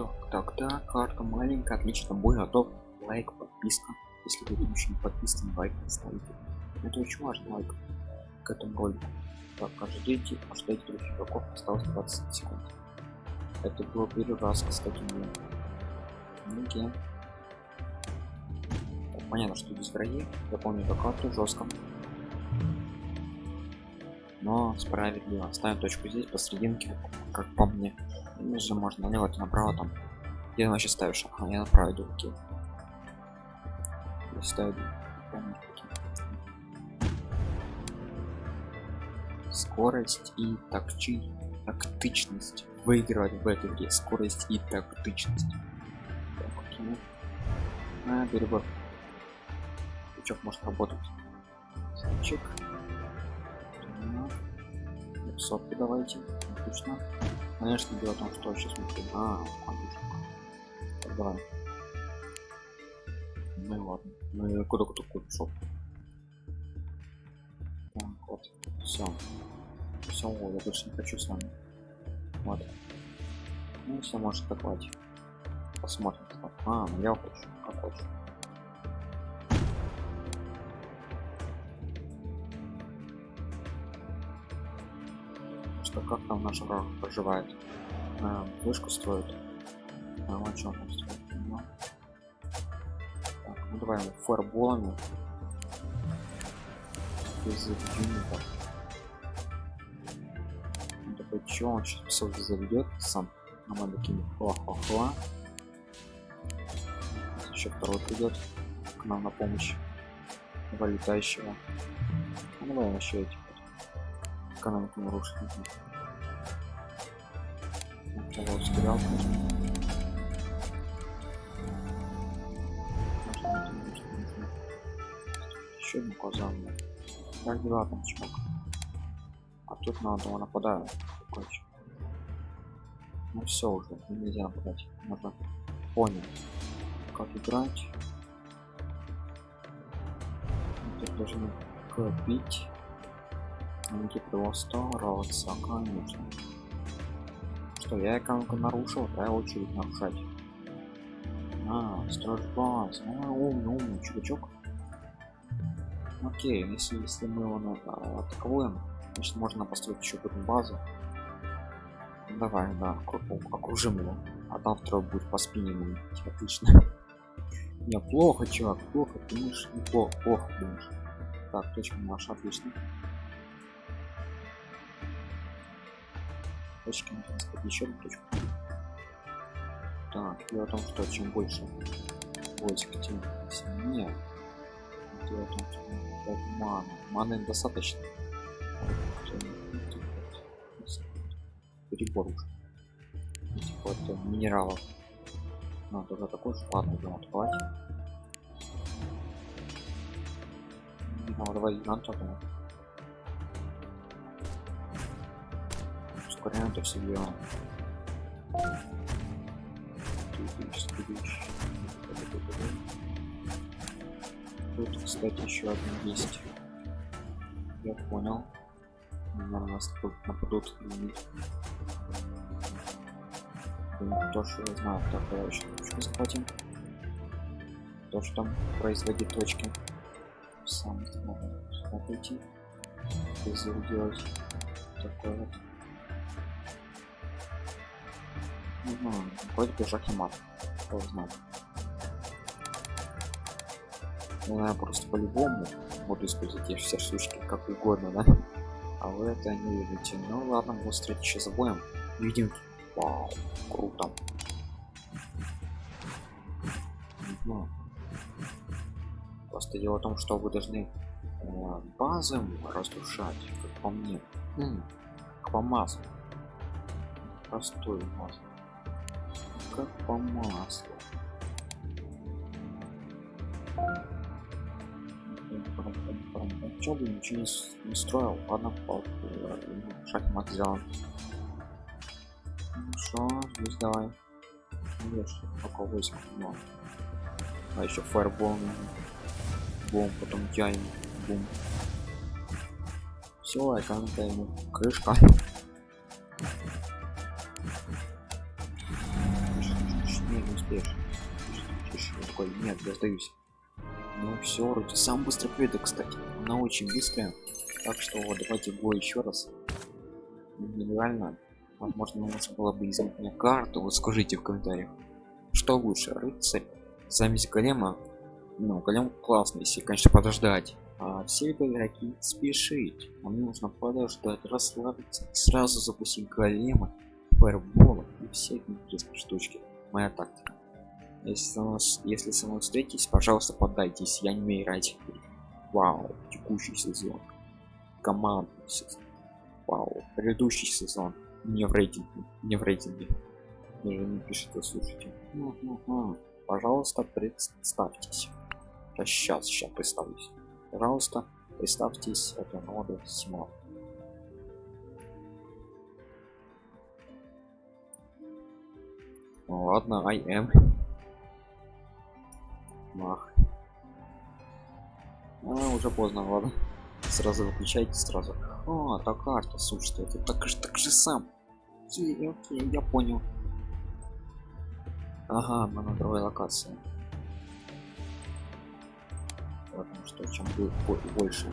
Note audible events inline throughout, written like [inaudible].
так так так карта маленькая отлично бой готов. Лайк подписка. Если вы еще не подписаны лайк ставите это очень важно лайк к этому ролику. Так ждите ждите других игроков осталось 20 секунд. Это был первый раз кстати мне. Так, понятно что здесь враги я помню как карту жестко но справедливо. Ставим точку здесь посерединке как по мне ниже можно. Налево то направо там. Где вообще ставишь. А я направо иду окей. Я ставлю. Скорость и такчи тактичность выигрывать в этой игре. Скорость и тактичность. Так, окей. а, перебор крючок может работать. Сачек. сотки давайте. Отлично конечно дело в том что сейчас смотрим а так, давай. Ну и ладно. Ну и куда куда куда так вот. Все все я больше не хочу с вами. Вот. Ну все может атаковать посмотрим а ну я хочу как хочу что как там наш враг проживает. А, вышку строит. А, он что он строит ну. так, ну давай ему фаерболами без юнитов такой чё он сейчас псов заведет сам? А мы такими хла-хла-хла еще второй придет к нам на помощь. Вылетающего. Ну давай еще эти экономику нарушить Кого ускорял, Еще один казан. Как дела там, чувак? А тут на одного нападаю. Короче. Ну все уже, нельзя нападать. Можно понял, как играть. Тут должны копить. Они стараться, конечно. Что, я экономику нарушил, да, очередь нарушать. А, строишь баз. А, умный, умный чувачок. Окей, если, если мы его а, атакуем, значит можно построить еще одну базу. Давай, да, окружим его. А там второй будет по спине мне. Отлично. [laughs] Не, плохо, чувак, плохо, ты думаешь, неплохо, плохо думаешь. Так, точка наша, отлично. Точки еще одну точку. Так дело в том что чем больше войск тем сильнее. Дело в том что мана. Маны достаточно. Перебор уже. Этих вот э, минералов. Ну тоже такой же ладно будем открывать ну, давай гиганта все дело тут кстати еще один есть. Я понял. Наверное нас тут нападут то что я знаю так я еще точку захватим. То что там производит точки. Сам смогу пойти делать? Такое вот Ну, вроде бы шахимат. Кто знает. Ну, я просто по-любому буду использовать все штучки как угодно, да? А вы это не видите. Ну ладно, мы встретить еще забоем. Видим. Вау, круто. Ну, просто дело в том, что вы должны э, базы разрушать, как по мне. М -м. Простой масло как по маслу. Чем бы ничего не, не строил, ладно, по шахмат сделан. Хорошо, здесь давай. Видишь, пока войск но. А еще фаербол бум, потом тянем, бум. Все, экономика ему крышка. Такой нет я сдаюсь ну все вроде сам быстро победа кстати. Она очень быстрая. Так что давайте бой еще раз. Реально возможно нужно было бы изменить карту вот скажите в комментариях что лучше рыцарь замесь голема? Ну голем классный если конечно подождать. А все игроки спешить. Нам нужно подождать расслабиться сразу запустить голема фаербола и все интересные штучки. Моя тактика если со мной, если со мной встретитесь пожалуйста поддайтесь. Я не умею играть вау текущий сезон. Командный сезон. Вау предыдущий сезон. Не в рейтинге не в рейтинге. Даже не пишите слушайте. Пожалуйста представьтесь. Сейчас сейчас представлюсь. Пожалуйста представьтесь. Это нода симон ну, ладно i am мах. А, уже поздно ладно. Сразу выключайте сразу. А так карта слушайте это так же так же сам. Окей, окей я понял. Ага мы на другой локации потому что чем будет больше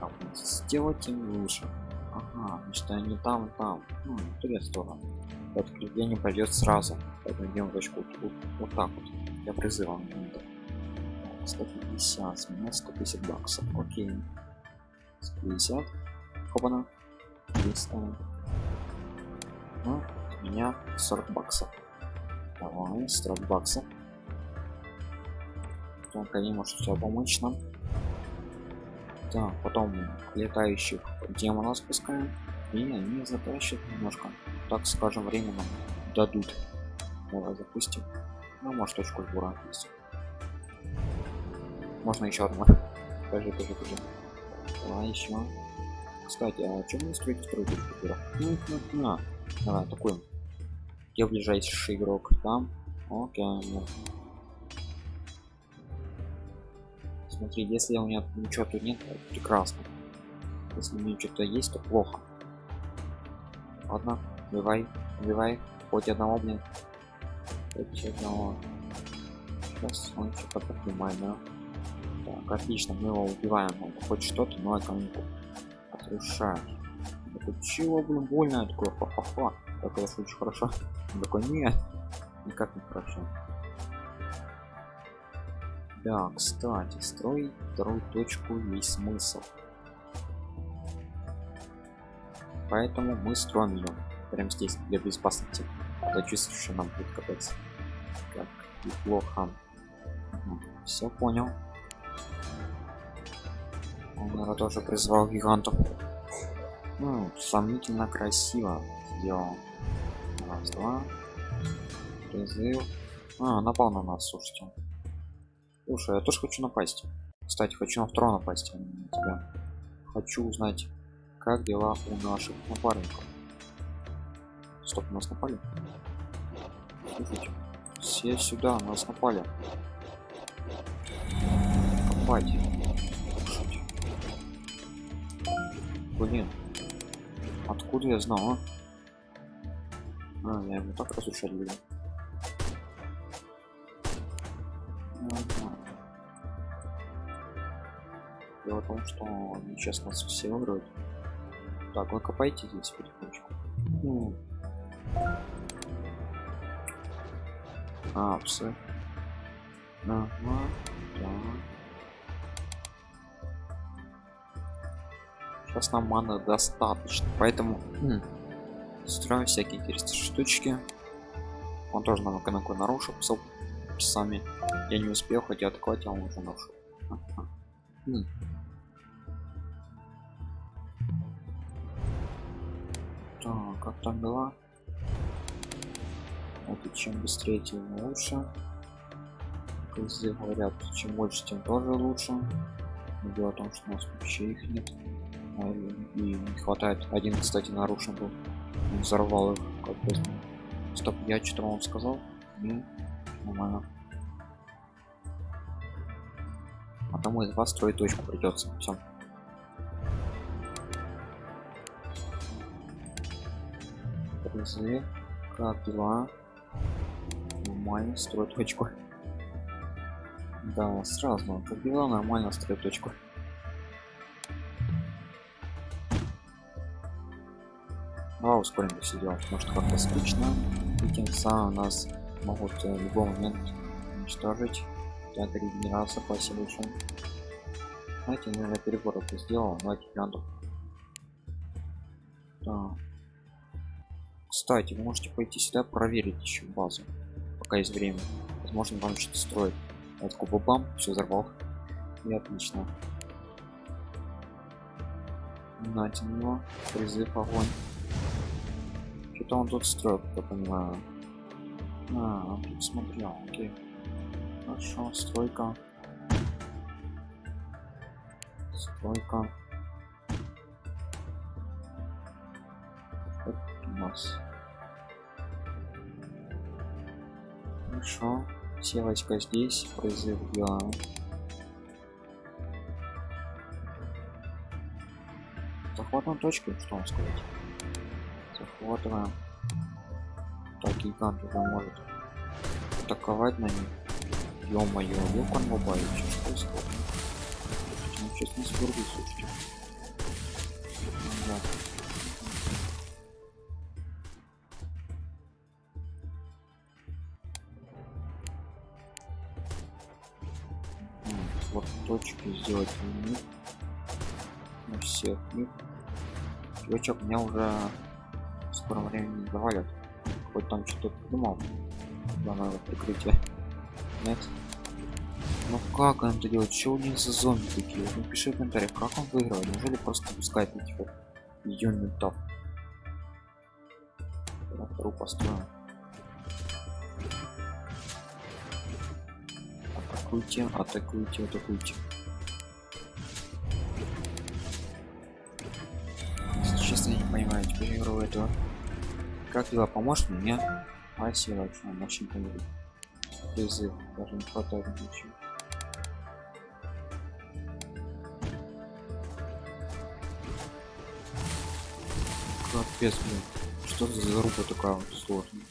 там сделать тем лучше. Ага значит они там там. Ну, три стороны. Подкрепление пойдет сразу. Поэтому идем точку вот, вот так вот. Я призывом 150 с меня 150 баксов окей. 150 хопана. 300 ну, у меня 40 баксов давай 40 баксов только они может все помочь нам. Так потом летающих демонов спускаем. И они затащат немножко. Так скажем время нам дадут. Давай запустим. Ну может точку сбора есть можно еще одну покажи покажи покажи давай еще кстати а чем мы строить строить ну, ну, на. Давай такой где ближайший игрок там окей. Ну. смотри если у меня ничего тут нет прекрасно. Если у меня что-то есть то плохо. Ладно убивай убивай. Хоть одного блин. Хоть одного. Сейчас он что-то поднимает да отлично мы его убиваем он хоть что-то но экономику разрушает такой чего блин больно такое ха-ха-ха так это очень хорошо такой нет никак не хорошо да, кстати, строить вторую точку есть смысл. Поэтому мы строим ее прямо здесь для безопасности. Я чувствую, что нам будет капец. Как неплохо. Все понял. Наверное, тоже призвал гигантов. Ну, сомнительно красиво сделал. Раз, два. Призыв. А, напал на нас, слушайте. Слушай, я тоже хочу напасть. Кстати, хочу на второго напасть, а не на тебя. Хочу узнать, как дела у наших напарников. Стоп, нас напали? Слушайте, все сюда, нас напали. Копать. Блин. Откуда я знал, а? А, я ему так разрушать буду. Дело в том, что сейчас нас все выиграют. Так, вы копайте здесь потихонечку. Ну. А, псы. Ага, Сейчас нам маны достаточно, поэтому хм, строим всякие интересные штучки. Он тоже нам экономику нарушил сами. Я не успел, хотя атаковать, а он уже нарушил. Хм. Так, как там дела? Это чем быстрее, тем лучше. Говорят, чем больше, тем тоже лучше. Дело в том, что у нас вообще их нет. А, и не хватает. Один, кстати, нарушен был. Он взорвал их как. Стоп, я что-то вам сказал? Не, нормально. А тому из вас строить точку придется. Все. призы как дела нормально строит точку да сразу как дела нормально строит точку ускорим все дело потому что как-то скучно. И тем самым нас могут э, в любой момент уничтожить это регенерация спасибо большое знаете наверное перебор это сделал давайте глянду да. кстати вы можете пойти сюда проверить еще базу пока есть время. Возможно вам что-то строить вот бам все взорвал и отлично. Нате на него. Призыв огонь что-то он тут строит я понимаю. А, он тут смотрел окей. Хорошо стройка. Стройка. Вот у нас. Хорошо все войска здесь призыв делаем захватываем точки что вам сказать захватываем так гигант уже может атаковать на них. Ё-моё ёкан мобайл что происходит. Сейчас не сборгу слушайте. Да. вот точки сделать них на всех них Чувачок меня уже скором времени завалят. Хоть там что-то придумал. Да надо прикрытие. Нет. Ну как он это делает? Них за зомби такие? Вот напиши в комментариях как он выиграл? Неужели просто пускает этих вот юнитов вторую построим. Атакуйте атакуйте атакуйте. Если честно я не понимаю теперь игру этого как дела поможет мне спасибо большое очень помогу призыв даже не хватает ничего. Капец блин что за заруба такая сложная?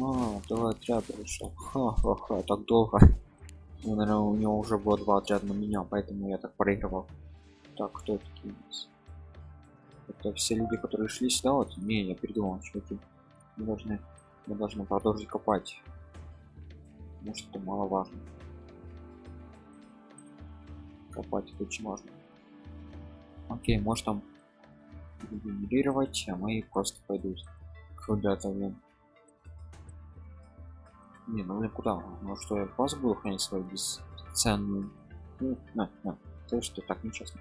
А, давай отряд решил. Ха-ха-ха так долго. Ну, наверное у него уже было два отряда на меня поэтому я так проигрывал. Так кто такие есть это все люди которые шли сюда вот не я придумал чуваки. Мы должны мы должны продолжить копать. Может это маловажно. Копать это очень важно. Окей может там генерировать а мои просто пойдут куда-то блин. Не ну куда? Ну что я базу буду хранить свою бесценную? Ну, на, на. то что так нечестно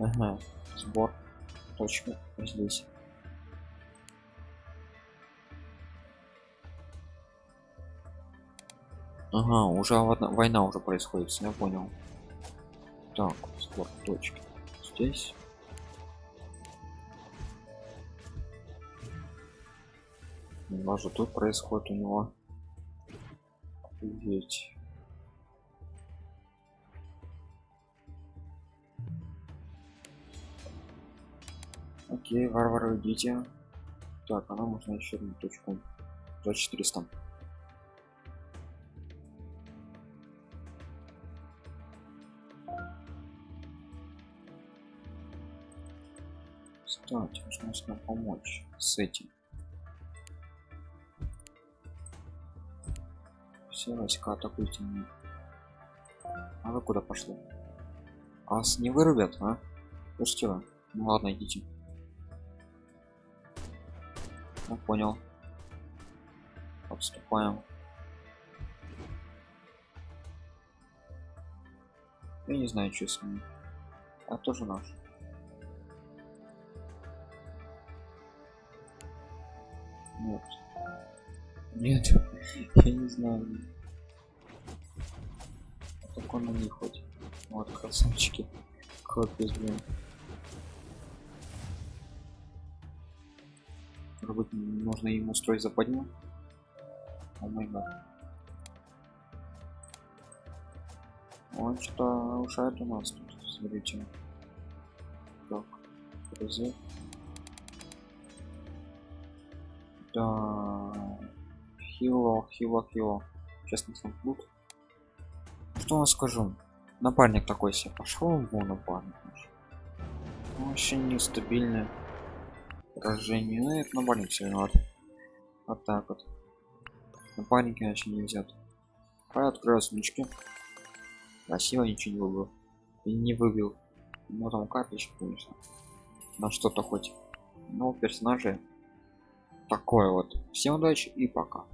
ага. сбор точка здесь ага уже война уже происходит я понял так сбор точки здесь даже тут происходит у него Офигеть. Окей варвары идите так она можно еще одну точку. За 400 кстати нужно помочь с этим. Все войска атакуйте. Мне а вы куда пошли? А вас не вырубят а? Вы ну ладно идите ну понял. Отступаем я не знаю что с ним. А тоже наш. Нет. Нет. [laughs] Я не знаю. Так он на них хоть вот красавчики. Капец блин Может нужно ему строить западню? О май гад. Он что-то нарушает у нас тут, смотрите. Так, призыв. Да. Хило, хило, хило. Сейчас на сам тут. Что вам скажу? Напарник такой себе пошел вон напарник. наш. Вообще поражение. Ну, это напарник все виноват. Вот так вот. Напарники вообще не взят. А открою смычки. Красиво ничего не выбил. И не выбил. Ну там карточка, конечно. На что-то хоть. Но персонажи такое вот. Всем удачи и пока.